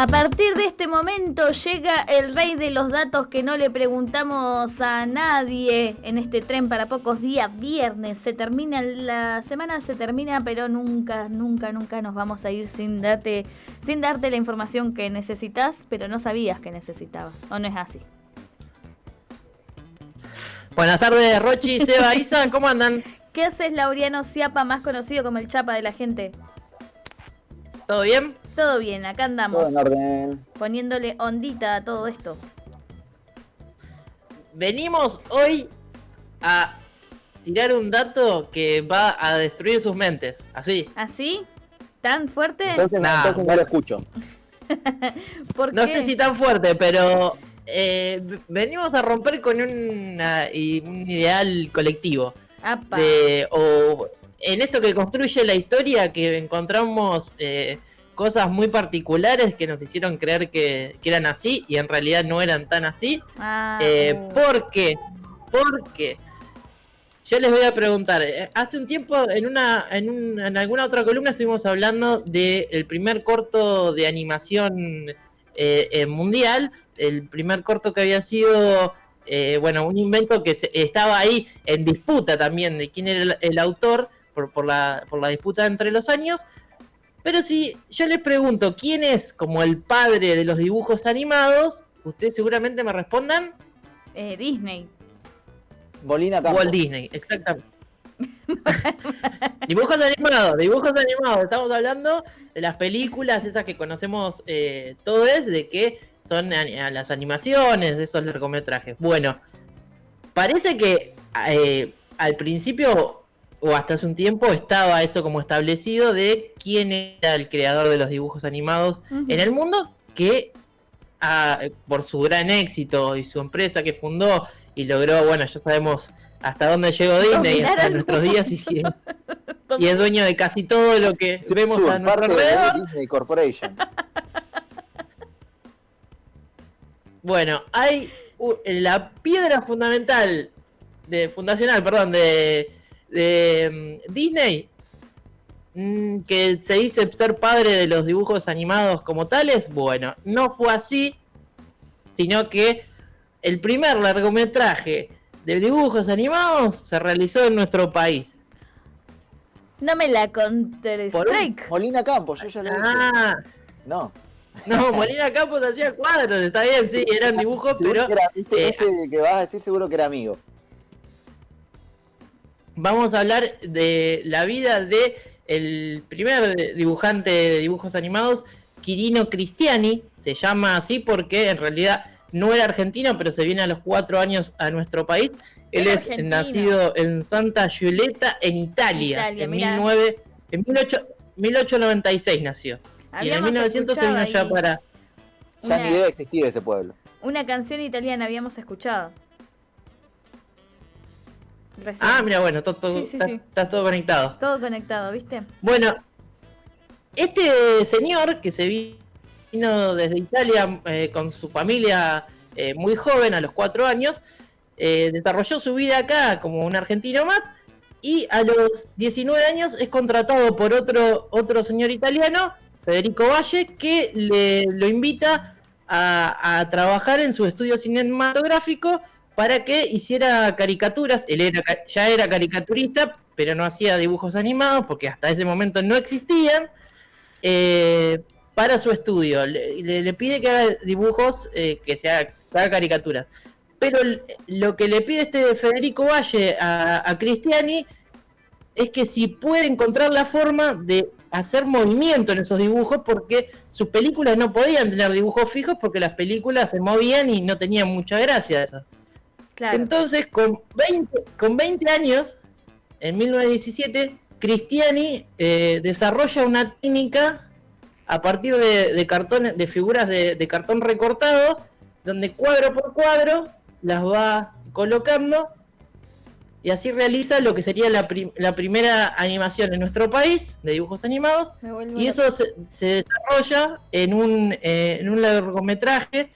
A partir de este momento llega el rey de los datos que no le preguntamos a nadie en este tren para pocos días, viernes. Se termina la semana, se termina, pero nunca, nunca, nunca nos vamos a ir sin darte, sin darte la información que necesitas, pero no sabías que necesitabas. ¿O no es así? Buenas tardes, Rochi, Seba, Isa, ¿cómo andan? ¿Qué haces, Laureano Ciapa, más conocido como el Chapa de la gente? ¿Todo bien? Todo bien, acá andamos. Todo en orden. Poniéndole ondita a todo esto. Venimos hoy a tirar un dato que va a destruir sus mentes. Así. ¿Así? ¿Tan fuerte? Entonces, Nah. entonces no lo escucho. ¿Por No qué? sé si tan fuerte, pero eh, venimos a romper con una- y- un ideal colectivo. De- o en esto que construye la historia que encontramos eh, cosas muy particulares que nos hicieron creer que, que eran así y en realidad no eran tan así. Ah, Eh, uh. ¿Por qué? Porque yo les voy a preguntar, eh, hace un tiempo en una en, un- en alguna otra columna estuvimos hablando del primer corto de animación eh, eh, mundial, el primer corto que había sido eh, bueno, un invento que se- estaba ahí en disputa también de quién era el, el autor por, por la, por la disputa entre los años. Pero si yo les pregunto quién es como el padre de los dibujos animados, ustedes seguramente me respondan Eh, Disney. Molina Campos. Walt Disney, exactamente. dibujos animados, dibujos animados. Estamos hablando de las películas, esas que conocemos eh, todos, de que son a las animaciones, esos largometrajes. Bueno, parece que eh, al principio o hasta hace un tiempo estaba eso como establecido de quién era el creador de los dibujos animados en el mundo que ah, por su gran éxito y su empresa que fundó y logró, bueno, ya sabemos hasta dónde llegó Disney hasta nuestros días y, y es, y es dueño de casi todo lo que Su- vemos su a nuestro de alrededor. Disney Corporation. Bueno, hay la piedra fundamental de fundacional, perdón, de, de mm, Disney mm, que se dice ser padre de los dibujos animados como tales, bueno, no fue así, sino que el primer largometraje de dibujos animados se realizó en nuestro país. No me la strike. Molina Campos, yo ya lo dije. Ah, No. no, Molina Campos hacía cuadros, está bien, sí, eran dibujos, Seguro pero era- este, eh, este que vas a decir seguro que era amigo. Vamos a hablar de la vida de el primer dibujante de dibujos animados, Quirino Cristiani, se llama así porque en realidad no era argentino, pero se viene a los cuatro años a nuestro país. Él es argentino. nacido en Santa Giulietta, en Italia, Italia, en, mirá. 19 en 18 1896 nació. y en Habíamos 1900 se vino ya para... Ya Una- ni debe existir ese pueblo. Una canción italiana habíamos escuchado. Recién. Ah, mira, bueno, todo, todo- Sí, sí, está, sí. está todo conectado. Todo conectado, ¿viste? Bueno, este señor que se vino desde Italia eh, con su familia eh, muy joven, a los cuatro años, eh, desarrolló su vida acá como un argentino más y a los 19 años es contratado por otro, otro señor italiano, Federico Valle, que le, lo invita a, a trabajar en su estudio cinematográfico para que hiciera caricaturas. Él era, ya era caricaturista, pero no hacía dibujos animados porque hasta ese momento no existían. eh, para su estudio, le, le- pide que haga dibujos, eh, que, que haga caricaturas. Pero lo que le pide este Federico Valle a, a Cristiani es que si puede encontrar la forma de hacer movimiento en esos dibujos, porque sus películas no podían tener dibujos fijos porque las películas se movían y no tenían mucha gracia eso. Claro. Entonces, con 20, con 20 años, en 1917, Cristiani eh, desarrolla una técnica a partir de, de cartones, de figuras de, de cartón recortado, donde cuadro por cuadro las va colocando y así realiza lo que sería la, prim- la primera animación en nuestro país de dibujos animados y eso se, se desarrolla en un, eh, en un largometraje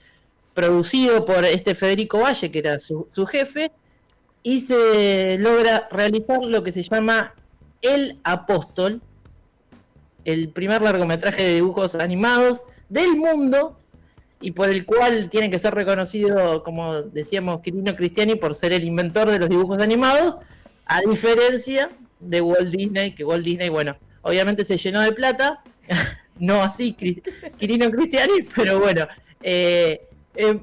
producido por este Federico Valle, que era su, su jefe, y se logra realizar lo que se llama El Apóstol, el primer largometraje de dibujos animados del mundo y por el cual tiene que ser reconocido, como decíamos, Quirino Cristiani por ser el inventor de los dibujos animados, a diferencia de Walt Disney, que Walt Disney, bueno, obviamente se llenó de plata, no así Quirino Cristiani, pero bueno, eh, eh,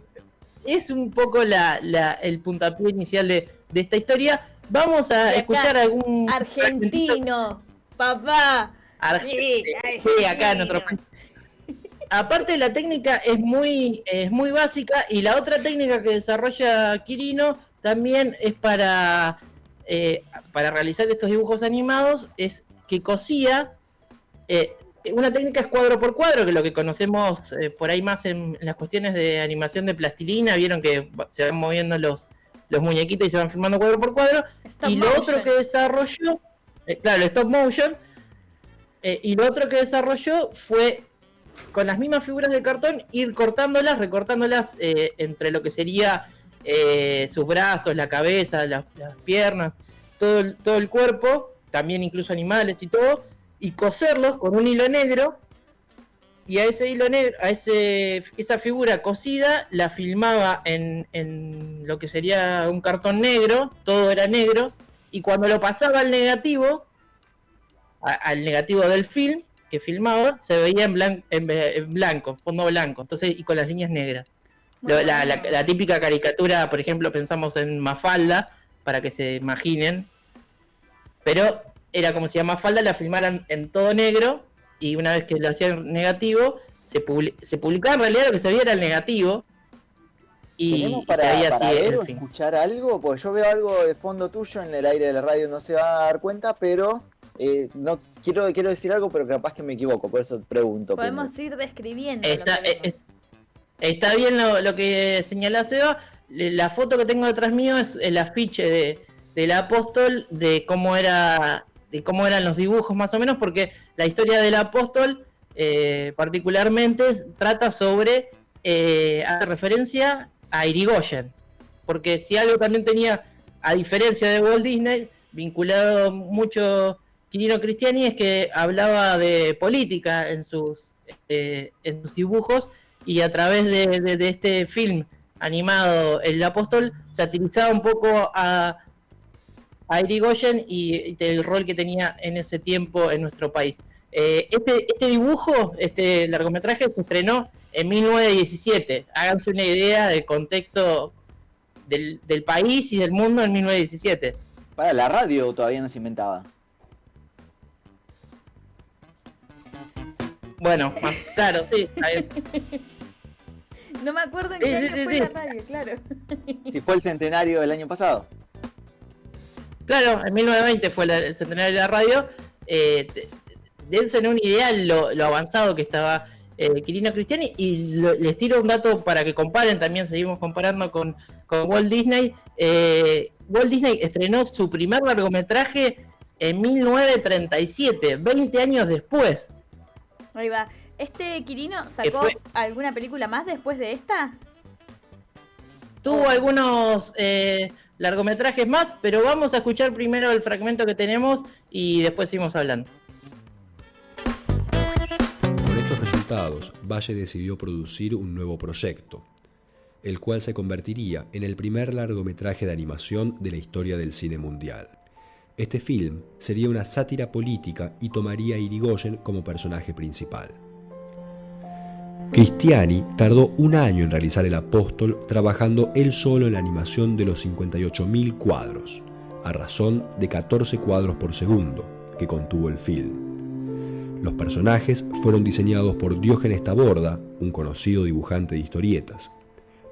es un poco la, el puntapié inicial de, esta historia. Vamos a escuchar algún... Argentino, papá. sí, acá en otro país aparte la técnica es muy, es muy básica y la otra técnica que desarrolla Quirino también es para, eh, para realizar estos dibujos animados, es que cosía, eh, una técnica es cuadro por cuadro, que es lo que conocemos eh, por ahí más en, las cuestiones de animación de plastilina, vieron que se van moviendo los, los muñequitos y se van filmando cuadro por cuadro. y lo otro que desarrolló, claro, el stop motion, y lo otro que desarrolló fue con las mismas figuras de cartón, ir cortándolas, recortándolas eh, entre lo que sería eh, sus brazos, la cabeza, las, piernas, todo el, todo el cuerpo, también incluso animales y todo, y coserlos con un hilo negro. Y a ese hilo negro, a ese, esa figura cosida, la filmaba en, en lo que sería un cartón negro, todo era negro, y cuando lo pasaba al negativo, al negativo del film, que filmaba se veía en, blanco, en, blanco, fondo blanco, entonces y con las líneas negras. La, típica caricatura, por ejemplo, pensamos en Mafalda, para que se imaginen, pero era como si a Mafalda la filmaran en todo negro y una vez que lo hacían negativo, se, se publicaba en realidad lo que se veía era el negativo. Y, para, se veía así, escuchar algo? Pues yo veo algo de fondo tuyo en el aire de la radio, no se va a dar cuenta, pero eh, no quiero, quiero decir algo, pero capaz que me equivoco, por eso pregunto. Podemos ir describiendo. Está, está bien lo, que señala Seba. La foto que tengo detrás mío es el afiche de, del apóstol, de cómo era de cómo eran los dibujos más o menos, porque la historia del apóstol eh, particularmente trata sobre, eh, hace referencia a Irigoyen, porque si algo también tenía, a diferencia de Walt Disney, vinculado mucho Quirino Cristiani es que hablaba de política en sus, este, en sus dibujos y a través de, este film animado El Apóstol satirizaba un poco a, a Irigoyen y, el rol que tenía en ese tiempo en nuestro país. Eh, este, este dibujo, este largometraje se estrenó en 1917. Háganse una idea del contexto del, del país y del mundo en 1917. Para la radio todavía no se inventaba. Bueno, más claro, sí, No me acuerdo en qué año fue la radio, claro. Si fue el centenario del año pasado. Claro, en 1920 fue el centenario de la radio. Eh, dense una idea lo, lo avanzado que estaba eh, Quirino Cristiani y les tiro un dato para que comparen, también seguimos comparando con, con Walt Disney. Eh, Walt Disney estrenó su primer largometraje en 1937, 20 años después. Ahí va. ¿Este Quirino sacó alguna película más después de esta? Tuvo algunos eh, largometrajes más, pero vamos a escuchar primero el fragmento que tenemos y después seguimos hablando. Con estos resultados, Valle decidió producir un nuevo proyecto, el cual se convertiría en el primer largometraje de animación de la historia del cine mundial. Este film sería una sátira política y tomaría a Irigoyen como personaje principal. Cristiani tardó un año en realizar El Apóstol trabajando él solo en la animación de los 58.000 cuadros, a razón de 14 cuadros por segundo, que contuvo el film. Los personajes fueron diseñados por Diógenes Taborda, un conocido dibujante de historietas.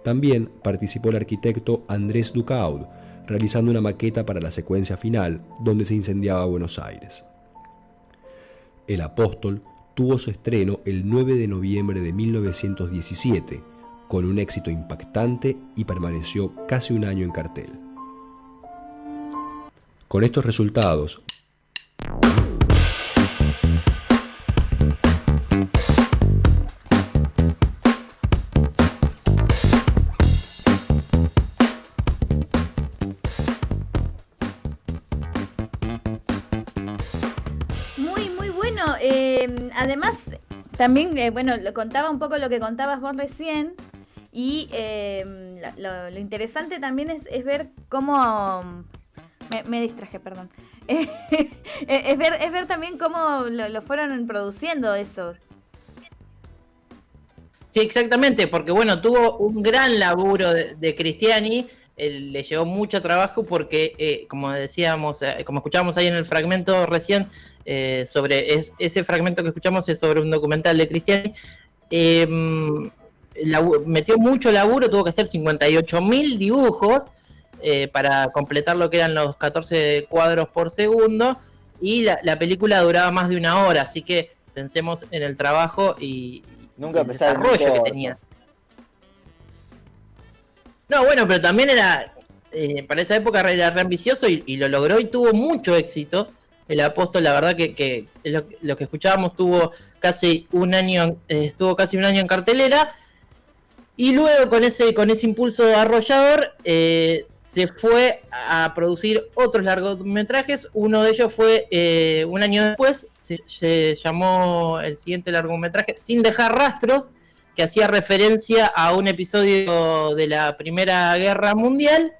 También participó el arquitecto Andrés Ducaud, realizando una maqueta para la secuencia final donde se incendiaba Buenos Aires. El Apóstol tuvo su estreno el 9 de noviembre de 1917, con un éxito impactante y permaneció casi un año en cartel. Con estos resultados, También, eh, bueno, lo contaba un poco lo que contabas vos recién. Y eh, lo, interesante también es, ver cómo. Me, distraje, perdón. es, ver, es ver también cómo lo, fueron produciendo eso. Sí, exactamente, porque bueno, tuvo un gran laburo de, Cristiani, le llevó mucho trabajo porque, eh, como decíamos, como escuchábamos ahí en el fragmento recién, eh, sobre ese fragmento que escuchamos es sobre un documental de Cristiani. Em, metió mucho laburo, tuvo que hacer 58 mil dibujos eh, para completar lo que eran los 14 cuadros por segundo y la, película duraba más de una hora, así que pensemos en el trabajo y, Nunca el desarrollo que tenía. No, bueno, pero también era, eh, para esa época era re ambicioso y, lo logró y tuvo mucho éxito el apóstol, la verdad que, lo, que escuchábamos tuvo casi un año, eh, estuvo casi un año en cartelera. Y luego con ese, con ese impulso arrollador eh, se fue a producir otros largometrajes. Uno de ellos fue eh, un año después, se, llamó el siguiente largometraje Sin dejar rastros, que hacía referencia a un episodio de la Primera Guerra Mundial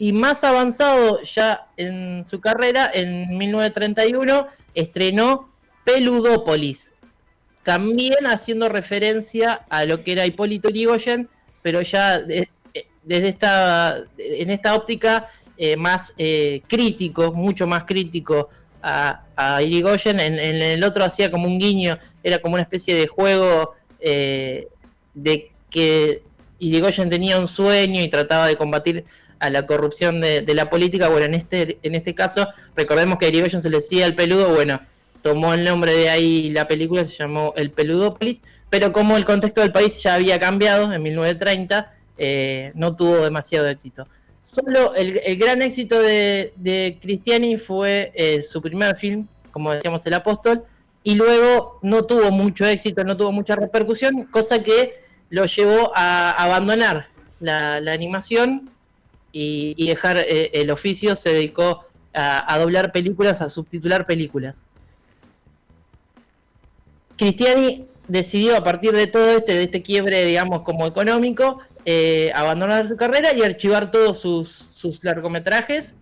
y más avanzado ya en su carrera, en 1931, estrenó Peludópolis, también haciendo referencia a lo que era Hipólito Yrigoyen, pero ya desde esta, en esta óptica eh, más eh, crítico, mucho más crítico a, a Irigoyen. En, el otro hacía como un guiño, era como una especie de juego eh, de que Irigoyen tenía un sueño y trataba de combatir a la corrupción de, la política. Bueno, en este, en este caso, recordemos que a Irigoyen se le decía el peludo, bueno, tomó el nombre de ahí la película, se llamó El Peludópolis, pero como el contexto del país ya había cambiado en 1930, eh, no tuvo demasiado éxito. Solo el, gran éxito de, Cristiani fue eh, su primer film, como decíamos, El Apóstol, y luego no tuvo mucho éxito, no tuvo mucha repercusión, cosa que lo llevó a abandonar la animación y, dejar eh, el oficio, se dedicó a, doblar películas, a subtitular películas. Cristiani decidió a partir de todo este, de este quiebre, digamos, como económico, eh, abandonar su carrera y archivar todos sus, largometrajes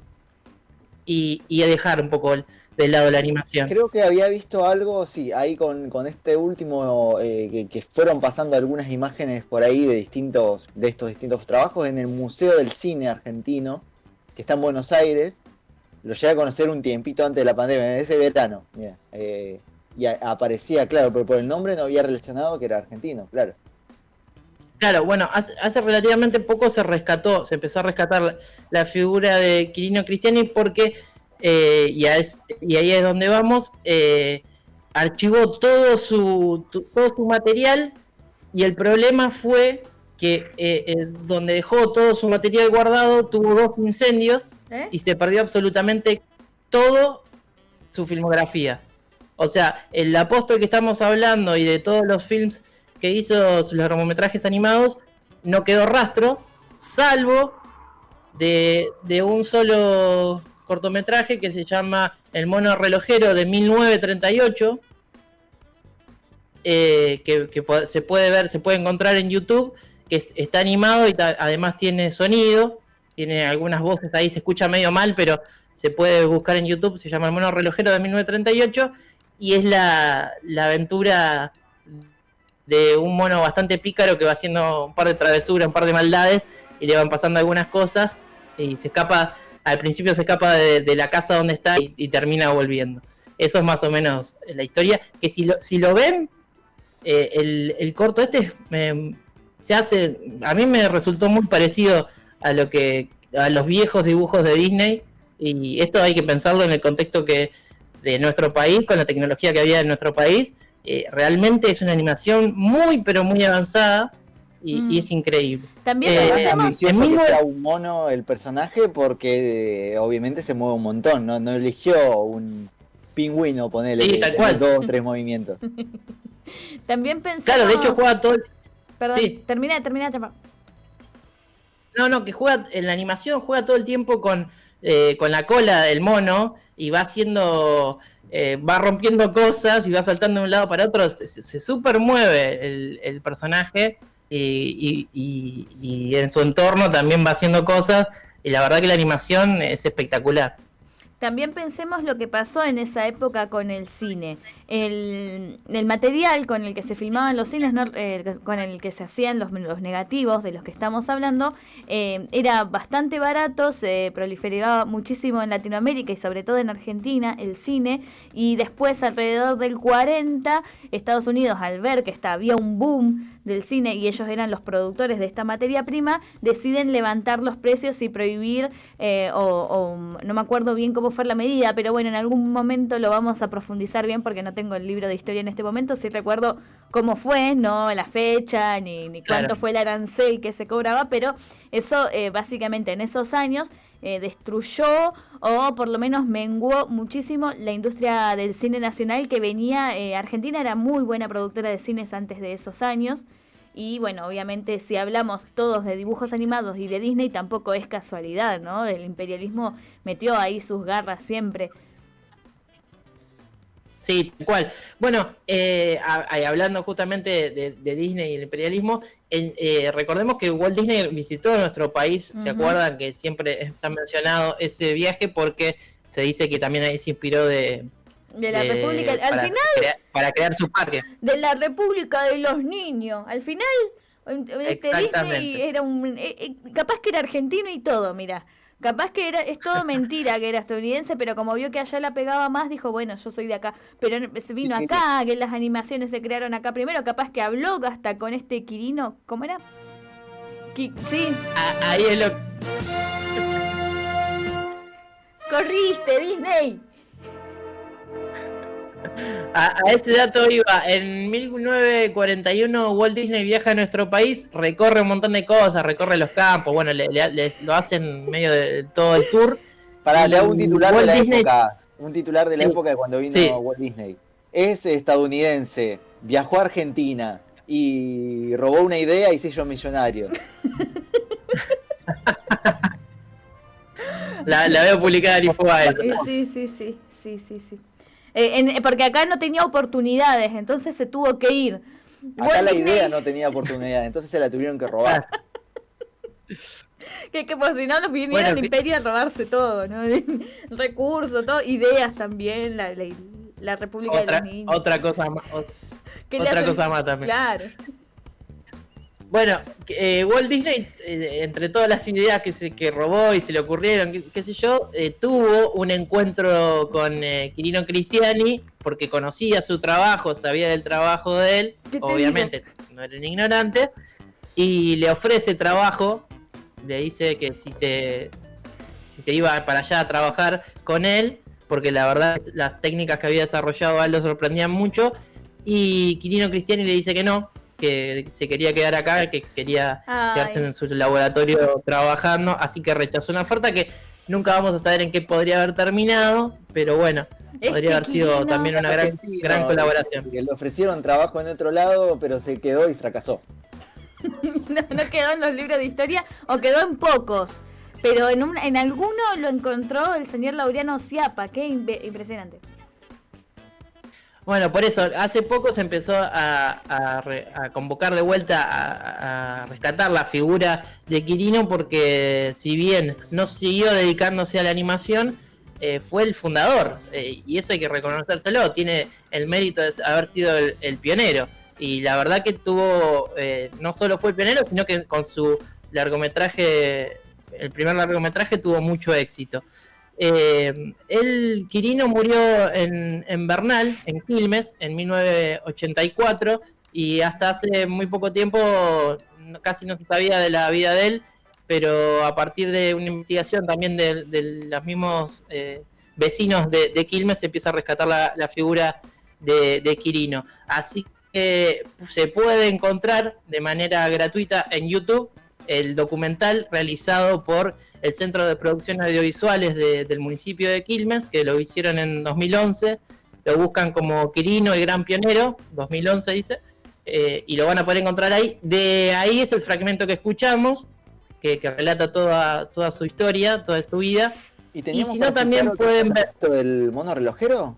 y, y, dejar un poco del lado de la animación. Creo que había visto algo, sí, ahí con, este último, eh, que, fueron pasando algunas imágenes por ahí de distintos, de estos distintos trabajos en el Museo del Cine Argentino, que está en Buenos Aires. Lo llegué a conocer un tiempito antes de la pandemia, en ese verano, mira. Eh, y aparecía, claro, pero por el nombre no había relacionado que era argentino, claro. Claro, bueno, hace, relativamente poco se rescató, se empezó a rescatar la figura de Quirino Cristiani porque eh, y, ahí es donde vamos, eh, archivó todo su, todo su material y el problema fue que eh, donde dejó todo su material guardado tuvo dos incendios y se perdió absolutamente todo su filmografía. O sea, el apóstol que estamos hablando y de todos los films que hizo, sus largometrajes animados, no quedó rastro, salvo de, de un solo cortometraje que se llama El mono relojero de 1938, eh, que, se puede ver, se puede encontrar en YouTube, que está animado y además tiene sonido, tiene algunas voces ahí, se escucha medio mal, pero se puede buscar en YouTube, se llama El mono relojero de 1938 y es la, la aventura de un mono bastante pícaro que va haciendo un par de travesuras, un par de maldades y le van pasando algunas cosas y se escapa al principio se escapa de, la casa donde está y, termina volviendo. Eso es más o menos la historia. Que si lo, si lo ven, eh, el, corto este se hace. A mí me resultó muy parecido a lo que a los viejos dibujos de Disney. Y esto hay que pensarlo en el contexto que de nuestro país, con la tecnología que había en nuestro país. Eh, realmente es una animación muy, pero muy avanzada y, mm. es increíble. También eh, ambicioso que sea un mono el personaje porque eh, obviamente se mueve un montón, no, no eligió un pingüino ponerle sí, dos o tres movimientos. También pensamos... Claro, de hecho juega todo... Perdón, termina, termina, No, no, que juega en la animación juega todo el tiempo con, eh, con la cola del mono y va haciendo eh, va rompiendo cosas y va saltando de un lado para otro, se, se super mueve el, personaje y, y, en su entorno también va haciendo cosas y la verdad que la animación es espectacular. También pensemos lo que pasó en esa época con el cine. El, material con el que se filmaban los cines, eh, con el que se hacían los, negativos de los que estamos hablando, eh, era bastante barato, se proliferaba muchísimo en Latinoamérica y sobre todo en Argentina el cine. Y después, alrededor del 40, Estados Unidos, al ver que había un boom del cine y ellos eran los productores de esta materia prima, deciden levantar los precios y prohibir, eh, o, no me acuerdo bien cómo fue la medida, pero bueno, en algún momento lo vamos a profundizar bien porque no tengo el libro de historia en este momento, sí recuerdo cómo fue, no la fecha, ni, ni cuánto fue el arancel que se cobraba, pero eso eh, básicamente en esos años eh, destruyó o por lo menos menguó muchísimo la industria del cine nacional que venía, Argentina era muy buena productora de cines antes de esos años, y bueno, obviamente si hablamos todos de dibujos animados y de Disney, tampoco es casualidad, ¿no? El imperialismo metió ahí sus garras siempre. Sí, tal cual. Bueno, eh, hablando justamente de, Disney y el imperialismo, eh, recordemos que Walt Disney visitó nuestro país, ¿se acuerdan? Que siempre está mencionado ese viaje porque se dice que también ahí se inspiró de, de la República. Al final. para crear su parque. De la República de los Niños. Al final, este Disney era un. Eh, eh, capaz que era argentino y todo, mira. Capaz que era, es todo mentira que era estadounidense, pero como vio que allá la pegaba más, dijo, bueno, yo soy de acá. Pero se vino acá, que las animaciones se crearon acá primero, capaz que habló hasta con este Quirino, ¿cómo era? sí. ahí es lo... Corriste, Disney. A, ese dato iba, en 1941 Walt Disney viaja a nuestro país, recorre un montón de cosas, recorre los campos, bueno, le, lo hacen medio de todo el tour. Para, le hago un titular de la época, un titular de la época de cuando vino Walt Disney. Es estadounidense, viajó a Argentina y robó una idea y se hizo millonario. la, veo publicada en Infobae. Sí, sí, sí, sí, sí, sí. Eh, porque acá no tenía oportunidades, entonces se tuvo que ir. Acá la idea no tenía oportunidades, entonces se la tuvieron que robar. que, que por si no los vinieron al imperio a robarse todo, ¿no? Recursos, todo, ideas también, la, la, República de los Niños. Otra cosa más. Otra cosa más también. Claro. Bueno, eh, Walt Disney, eh, entre todas las ideas que se que robó y se le ocurrieron, qué, sé yo, eh, tuvo un encuentro con Quirino Cristiani porque conocía su trabajo, sabía del trabajo de él, obviamente no era un ignorante, y le ofrece trabajo, le dice que si se, si se iba para allá a trabajar con él, porque la verdad las técnicas que había desarrollado a él lo sorprendían mucho, y Quirino Cristiani le dice que no, que se quería quedar acá, que quería quedarse en su laboratorio trabajando, así que rechazó una oferta que nunca vamos a saber en qué podría haber terminado, pero bueno, podría haber sido también una gran, gran colaboración. Le ofrecieron trabajo en otro lado, pero se quedó y fracasó. no, quedó en los libros de historia o quedó en pocos. Pero en, un, en alguno lo encontró el señor Laureano Ciapa, qué impresionante. Bueno, por eso, hace poco se empezó a, convocar de vuelta a, rescatar la figura de Quirino porque si bien no siguió dedicándose a la animación, eh, fue el fundador eh, y eso hay que reconocérselo, tiene el mérito de haber sido el, pionero y la verdad que tuvo, eh, no solo fue el pionero, sino que con su largometraje, el primer largometraje tuvo mucho éxito. Eh, el Quirino murió en, Bernal, en Quilmes, en 1984, y hasta hace muy poco tiempo casi no se sabía de la vida de él, pero a partir de una investigación también de, los mismos eh, vecinos de, Quilmes se empieza a rescatar la, figura de, de, Quirino. Así que se puede encontrar de manera gratuita en YouTube el documental realizado por el Centro de Producción Audiovisuales del municipio de Quilmes, que lo hicieron en 2011, lo buscan como Quirino, el gran pionero, 2011 dice, eh, y lo van a poder encontrar ahí. De ahí es el fragmento que escuchamos, que, relata toda, toda su historia, toda su vida. Y, si no, también pueden ver... ¿El mono relojero?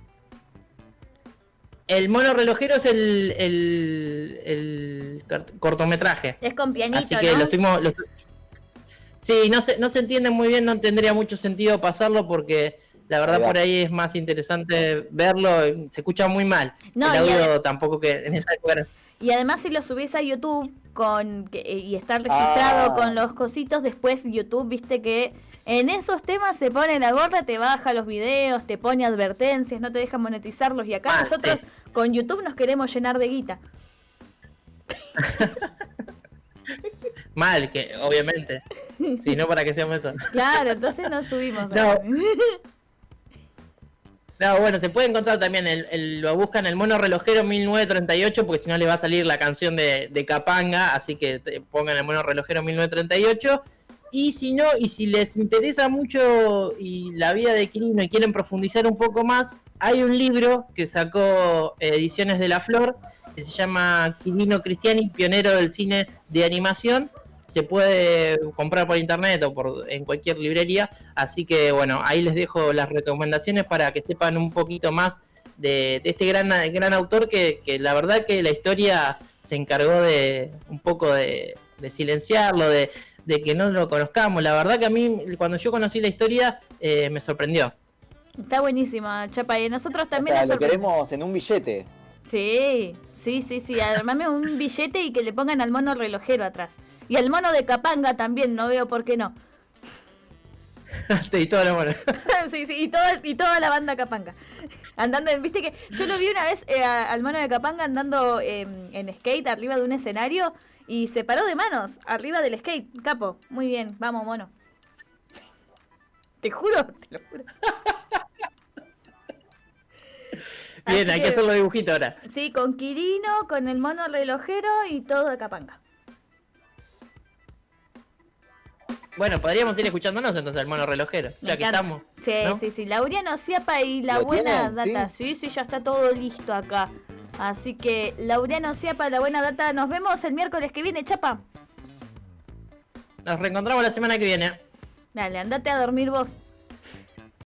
El mono relojero es el, el, cortometraje. Es con pianito, Así que lo estuvimos... Sí, no se, no se entiende muy bien, no tendría mucho sentido pasarlo porque la verdad por ahí es más interesante verlo, se escucha muy mal. No, el audio tampoco que en esa época... Y además si lo subís a YouTube con y está registrado ah. con los cositos, después YouTube, viste que en esos temas se pone la gorra, te baja los videos, te pone advertencias, no te deja monetizarlos y acá ah, nosotros con YouTube nos queremos llenar de guita. Mal, que obviamente. Si no, para que sea metan. Claro, entonces no subimos. No. bueno, se puede encontrar también, el, lo buscan el mono relojero 1938, porque si no le va a salir la canción de, de Capanga, así que pongan el mono relojero 1938. Y si no, y si les interesa mucho y la vida de Quirino y quieren profundizar un poco más, hay un libro que sacó Ediciones de la Flor, que se llama Quirino Cristiani, pionero del cine de animación. Se puede comprar por internet o por, en cualquier librería. Así que bueno, ahí les dejo las recomendaciones para que sepan un poquito más de, este gran, gran autor que, la verdad que la historia se encargó de un poco de, de silenciarlo, de, de que no lo conozcamos. La verdad que a mí, cuando yo conocí la historia, eh, me sorprendió. Está buenísimo, Chapa. Y nosotros también... lo queremos en un billete. Sí, sí, sí, sí. Armame un billete y que le pongan al mono relojero atrás. Y al mono de Capanga también, no veo por qué no. y toda la sí, sí, y, y toda la banda Capanga. Andando, viste que yo lo vi una vez eh, al mono de Capanga andando em, en skate arriba de un escenario y se paró de manos arriba del skate. Capo, muy bien, vamos, mono. Te juro, te lo juro. Bien, hay que, hacer los dibujitos ahora. Sí, con Quirino, con el mono relojero y todo de Capanga. Bueno, podríamos ir escuchándonos entonces el mono relojero, ya que estamos. Sí, sí, sí. Lauriano Ciapa y la buena data. ¿Sí? sí, ya está todo listo acá. Así que, Laureano para la buena data. Nos vemos el miércoles que viene, chapa. Nos reencontramos la semana que viene. Dale, andate a dormir vos.